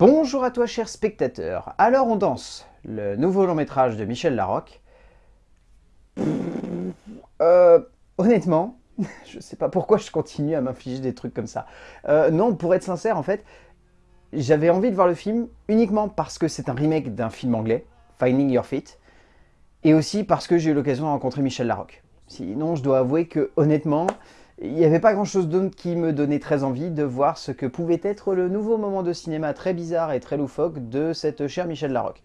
Bonjour à toi cher spectateur, alors on danse, le nouveau long métrage de Michel Larocque. Euh, honnêtement, je sais pas pourquoi je continue à m'infliger des trucs comme ça. Euh, non, pour être sincère en fait, j'avais envie de voir le film uniquement parce que c'est un remake d'un film anglais, Finding Your Feet, et aussi parce que j'ai eu l'occasion de rencontrer Michel Larocque. Sinon, je dois avouer que honnêtement, il n'y avait pas grand chose d'autre qui me donnait très envie de voir ce que pouvait être le nouveau moment de cinéma très bizarre et très loufoque de cette chère Michel Larocque.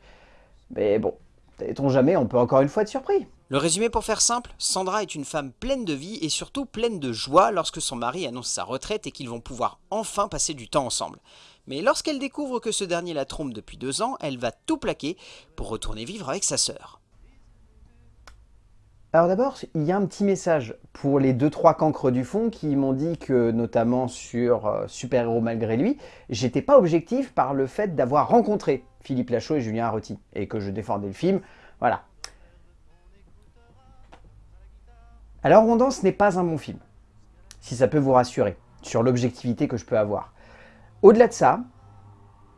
Mais bon, sait-on jamais, on peut encore une fois être surpris. Le résumé pour faire simple, Sandra est une femme pleine de vie et surtout pleine de joie lorsque son mari annonce sa retraite et qu'ils vont pouvoir enfin passer du temps ensemble. Mais lorsqu'elle découvre que ce dernier la trompe depuis deux ans, elle va tout plaquer pour retourner vivre avec sa sœur. Alors d'abord, il y a un petit message pour les 2-3 cancres du fond qui m'ont dit que, notamment sur euh, Super Héros Malgré Lui, j'étais pas objectif par le fait d'avoir rencontré Philippe Lachaud et Julien Arrotti, et que je défendais le film, voilà. Alors Rondant, ce n'est pas un bon film, si ça peut vous rassurer, sur l'objectivité que je peux avoir. Au-delà de ça,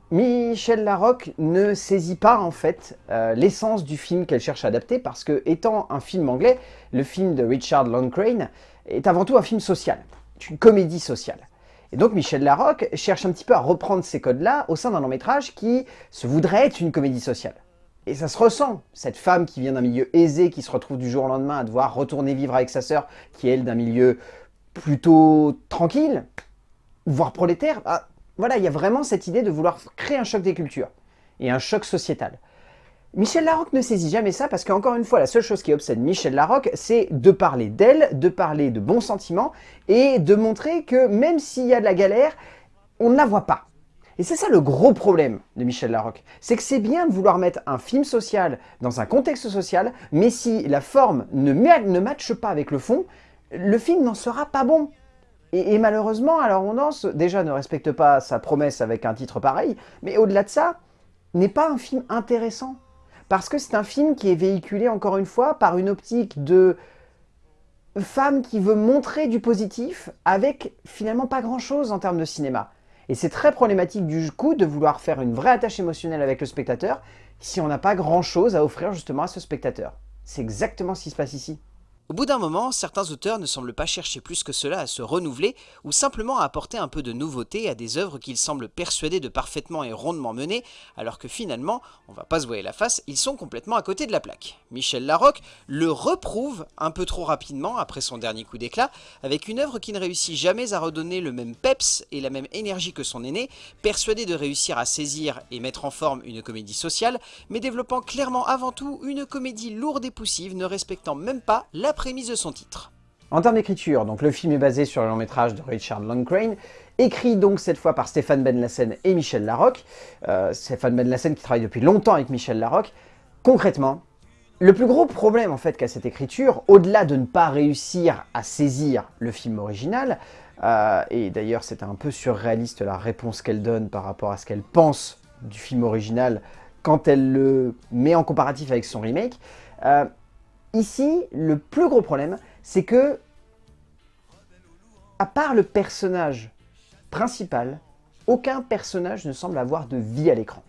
Michel Larocque ne saisit pas en fait euh, l'essence du film qu'elle cherche à adapter parce que étant un film anglais, le film de Richard Loncrane est avant tout un film social, une comédie sociale. Et donc Michel Larocque cherche un petit peu à reprendre ces codes-là au sein d'un long métrage qui se voudrait être une comédie sociale. Et ça se ressent, cette femme qui vient d'un milieu aisé, qui se retrouve du jour au lendemain à devoir retourner vivre avec sa sœur, qui est elle d'un milieu plutôt tranquille, voire prolétaire, bah, voilà, il y a vraiment cette idée de vouloir créer un choc des cultures et un choc sociétal. Michel Larocque ne saisit jamais ça parce qu'encore une fois, la seule chose qui obsède Michel Larocque, c'est de parler d'elle, de parler de bons sentiments et de montrer que même s'il y a de la galère, on ne la voit pas. Et c'est ça le gros problème de Michel Larocque. C'est que c'est bien de vouloir mettre un film social dans un contexte social, mais si la forme ne, ne matche pas avec le fond, le film n'en sera pas bon. Et, malheureusement, alors on danse, déjà ne respecte pas sa promesse avec un titre pareil, mais au-delà de ça, n'est pas un film intéressant. Parce que c'est un film qui est véhiculé, encore une fois, par une optique de femme qui veut montrer du positif avec finalement pas grand-chose en termes de cinéma. Et c'est très problématique du coup de vouloir faire une vraie attache émotionnelle avec le spectateur si on n'a pas grand-chose à offrir justement à ce spectateur. C'est exactement ce qui se passe ici. Au bout d'un moment, certains auteurs ne semblent pas chercher plus que cela à se renouveler ou simplement à apporter un peu de nouveauté à des œuvres qu'ils semblent persuadés de parfaitement et rondement mener, alors que finalement, on va pas se voir la face, ils sont complètement à côté de la plaque. Michel Larocque le reprouve un peu trop rapidement après son dernier coup d'éclat, avec une œuvre qui ne réussit jamais à redonner le même peps et la même énergie que son aîné, persuadé de réussir à saisir et mettre en forme une comédie sociale, mais développant clairement avant tout une comédie lourde et poussive ne respectant même pas la prémisse de son titre. En termes d'écriture, donc le film est basé sur le long métrage de Richard Longcrane, écrit donc cette fois par Stéphane Ben Lassen et Michel Larocque. Euh, Stéphane Ben Lassen qui travaille depuis longtemps avec Michel Larocque. Concrètement, le plus gros problème en fait qu'a cette écriture, au-delà de ne pas réussir à saisir le film original, euh, et d'ailleurs c'est un peu surréaliste la réponse qu'elle donne par rapport à ce qu'elle pense du film original quand elle le met en comparatif avec son remake, euh, Ici, le plus gros problème, c'est que, à part le personnage principal, aucun personnage ne semble avoir de vie à l'écran.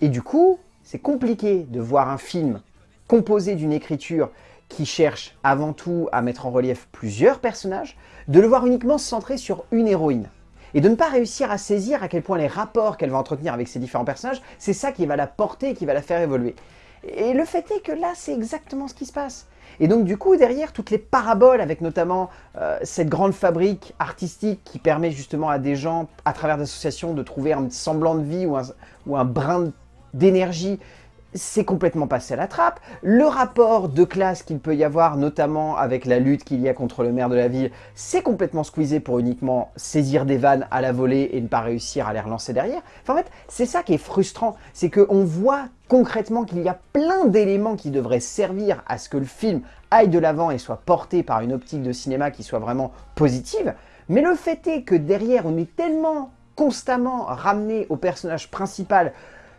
Et du coup, c'est compliqué de voir un film composé d'une écriture qui cherche avant tout à mettre en relief plusieurs personnages, de le voir uniquement se centrer sur une héroïne. Et de ne pas réussir à saisir à quel point les rapports qu'elle va entretenir avec ces différents personnages, c'est ça qui va la porter qui va la faire évoluer. Et le fait est que là, c'est exactement ce qui se passe. Et donc du coup, derrière toutes les paraboles, avec notamment euh, cette grande fabrique artistique qui permet justement à des gens, à travers d'associations, de trouver un semblant de vie ou un, ou un brin d'énergie c'est complètement passé à la trappe. Le rapport de classe qu'il peut y avoir, notamment avec la lutte qu'il y a contre le maire de la ville, c'est complètement squeezé pour uniquement saisir des vannes à la volée et ne pas réussir à les relancer derrière. Enfin, en fait, c'est ça qui est frustrant, c'est qu'on voit concrètement qu'il y a plein d'éléments qui devraient servir à ce que le film aille de l'avant et soit porté par une optique de cinéma qui soit vraiment positive, mais le fait est que derrière, on est tellement constamment ramené au personnage principal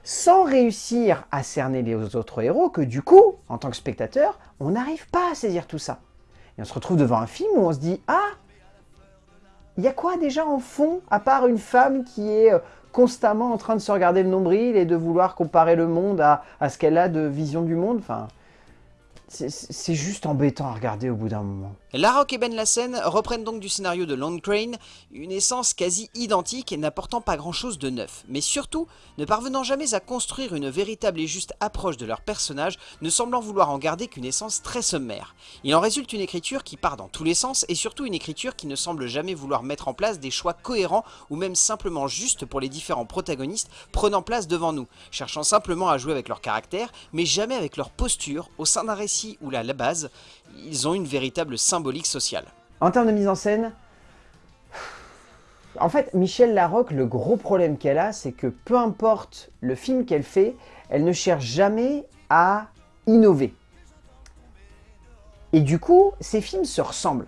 sans réussir à cerner les autres héros que du coup, en tant que spectateur, on n'arrive pas à saisir tout ça. Et on se retrouve devant un film où on se dit « Ah, il y a quoi déjà en fond, à part une femme qui est euh, constamment en train de se regarder le nombril et de vouloir comparer le monde à, ce qu'elle a de vision du monde? C'est juste embêtant à regarder au bout d'un moment. Larocque et Ben Lassen reprennent donc du scénario de Lone Crane, une essence quasi identique et n'apportant pas grand chose de neuf, mais surtout ne parvenant jamais à construire une véritable et juste approche de leur personnage, ne semblant vouloir en garder qu'une essence très sommaire. Il en résulte une écriture qui part dans tous les sens et surtout une écriture qui ne semble jamais vouloir mettre en place des choix cohérents ou même simplement justes pour les différents protagonistes prenant place devant nous, cherchant simplement à jouer avec leur caractère, mais jamais avec leur posture au sein d'un récit où la, la base, ils ont une véritable symbolique sociale. En termes de mise en scène, en fait, Michel Larocque, le gros problème qu'elle a, c'est que peu importe le film qu'elle fait, elle ne cherche jamais à innover. Et du coup, ces films se ressemblent.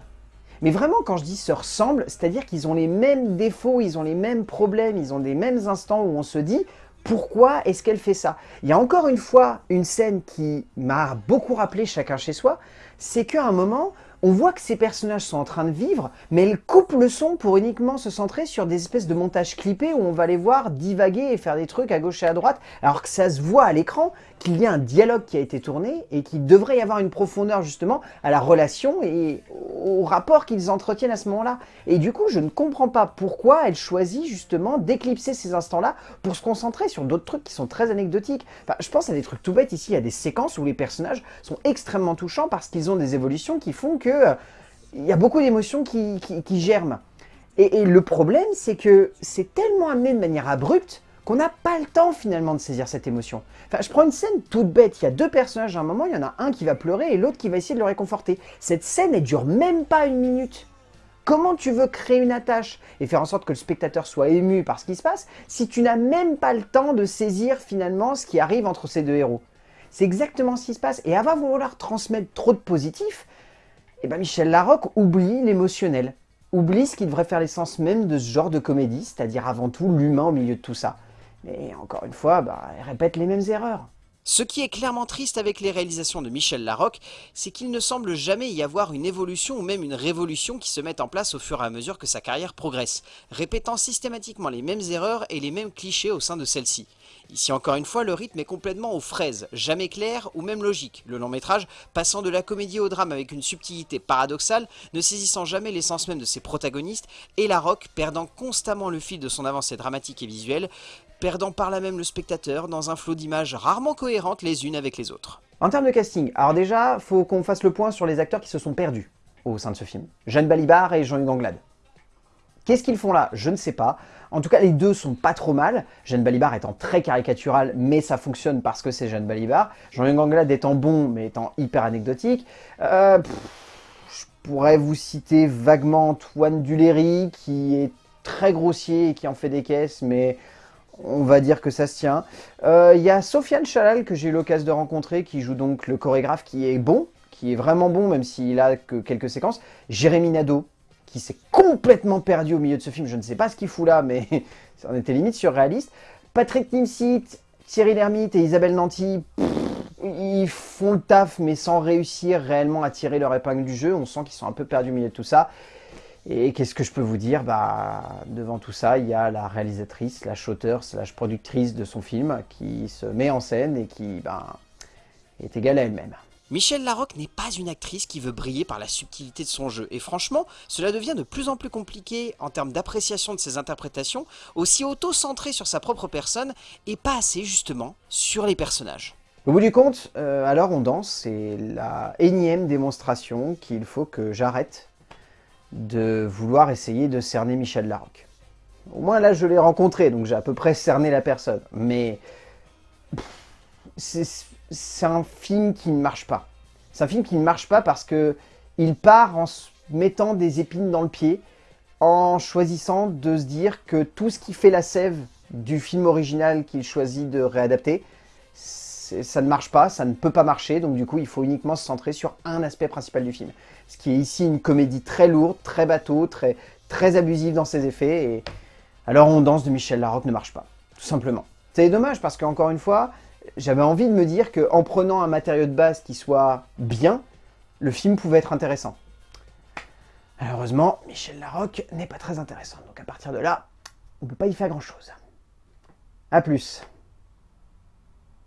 Mais vraiment, quand je dis se ressemblent, c'est-à-dire qu'ils ont les mêmes défauts, ils ont les mêmes problèmes, ils ont des mêmes instants où on se dit pourquoi est-ce qu'elle fait ça? Il y a encore une fois une scène qui m'a beaucoup rappelé chacun chez soi, c'est qu'à un moment, on voit que ces personnages sont en train de vivre, mais elle coupe le son pour uniquement se centrer sur des espèces de montages clippés où on va les voir divaguer et faire des trucs à gauche et à droite, alors que ça se voit à l'écran qu'il y a un dialogue qui a été tourné et qu'il devrait y avoir une profondeur justement à la relation et au rapport qu'ils entretiennent à ce moment-là. Et du coup, je ne comprends pas pourquoi elle choisit justement d'éclipser ces instants-là pour se concentrer sur d'autres trucs qui sont très anecdotiques. Enfin, je pense à des trucs tout bêtes ici, a des séquences où les personnages sont extrêmement touchants parce qu'ils ont des évolutions qui font que euh, il y a beaucoup d'émotions qui, germent. Et, le problème, c'est que c'est tellement amené de manière abrupte qu'on n'a pas le temps finalement de saisir cette émotion. Enfin, je prends une scène toute bête, il y a deux personnages à un moment, il y en a un qui va pleurer et l'autre qui va essayer de le réconforter. Cette scène, elle dure même pas une minute. Comment tu veux créer une attache et faire en sorte que le spectateur soit ému par ce qui se passe si tu n'as même pas le temps de saisir finalement ce qui arrive entre ces deux héros? C'est exactement ce qui se passe. Et avant de vouloir transmettre trop de positif, eh ben Michel Larocque oublie l'émotionnel, oublie ce qui devrait faire l'essence même de ce genre de comédie, c'est-à-dire avant tout l'humain au milieu de tout ça. Mais encore une fois, bah, elle répète les mêmes erreurs. Ce qui est clairement triste avec les réalisations de Michel Larocque, c'est qu'il ne semble jamais y avoir une évolution ou même une révolution qui se mette en place au fur et à mesure que sa carrière progresse, répétant systématiquement les mêmes erreurs et les mêmes clichés au sein de celle-ci. Ici encore une fois, le rythme est complètement aux fraises, jamais clair ou même logique, le long métrage passant de la comédie au drame avec une subtilité paradoxale, ne saisissant jamais l'essence même de ses protagonistes, et Larocque perdant constamment le fil de son avancée dramatique et visuelle, perdant par là même le spectateur dans un flot d'images rarement cohérentes les unes avec les autres. En termes de casting, alors déjà, faut qu'on fasse le point sur les acteurs qui se sont perdus au sein de ce film. Jeanne Balibar et Jean-Hugues Anglade. Qu'est-ce qu'ils font là? Je ne sais pas. En tout cas, les deux sont pas trop mal. Jeanne Balibar étant très caricatural, mais ça fonctionne parce que c'est Jeanne Balibar. Jean-Hugues Anglade étant bon, mais étant hyper anecdotique. Euh, je pourrais vous citer vaguement Antoine Duléry, qui est très grossier et qui en fait des caisses, mais on va dire que ça se tient. Il euh, y a Sofiane Chalal que j'ai eu l'occasion de rencontrer, qui joue donc le chorégraphe, qui est bon, qui est vraiment bon, même s'il a que quelques séquences. Jérémy Nadeau, qui s'est complètement perdu au milieu de ce film, je ne sais pas ce qu'il fout là, mais ça en était limite surréaliste. Patrick Nimsit, Thierry Lhermitte et Isabelle Nanty, ils font le taf, mais sans réussir réellement à tirer leur épingle du jeu. On sent qu'ils sont un peu perdus au milieu de tout ça. Et qu'est-ce que je peux vous dire? Bah, Devant tout ça, il y a la réalisatrice, la shooter, slash productrice de son film qui se met en scène et qui bah, est égale à elle-même. Michelle Larocque n'est pas une actrice qui veut briller par la subtilité de son jeu, et franchement, cela devient de plus en plus compliqué en termes d'appréciation de ses interprétations, aussi auto-centrée sur sa propre personne, et pas assez justement sur les personnages. Au bout du compte, euh, alors on danse, c'est la énième démonstration qu'il faut que j'arrête de vouloir essayer de cerner Michel Larocque. Au moins là, je l'ai rencontré, donc j'ai à peu près cerné la personne. Mais c'est un film qui ne marche pas. C'est un film qui ne marche pas parce que il part en se mettant des épines dans le pied, en choisissant de se dire que tout ce qui fait la sève du film original qu'il choisit de réadapter, ça ne marche pas, ça ne peut pas marcher, donc du coup il faut uniquement se centrer sur un aspect principal du film. Ce qui est ici une comédie très lourde, très bateau, très, très abusive dans ses effets, et alors on danse de Michel Larocque ne marche pas, tout simplement. C'est dommage parce qu'encore une fois, j'avais envie de me dire qu'en prenant un matériau de base qui soit bien, le film pouvait être intéressant. Malheureusement, Michel Larocque n'est pas très intéressant, donc à partir de là, on peut pas y faire grand chose. A plus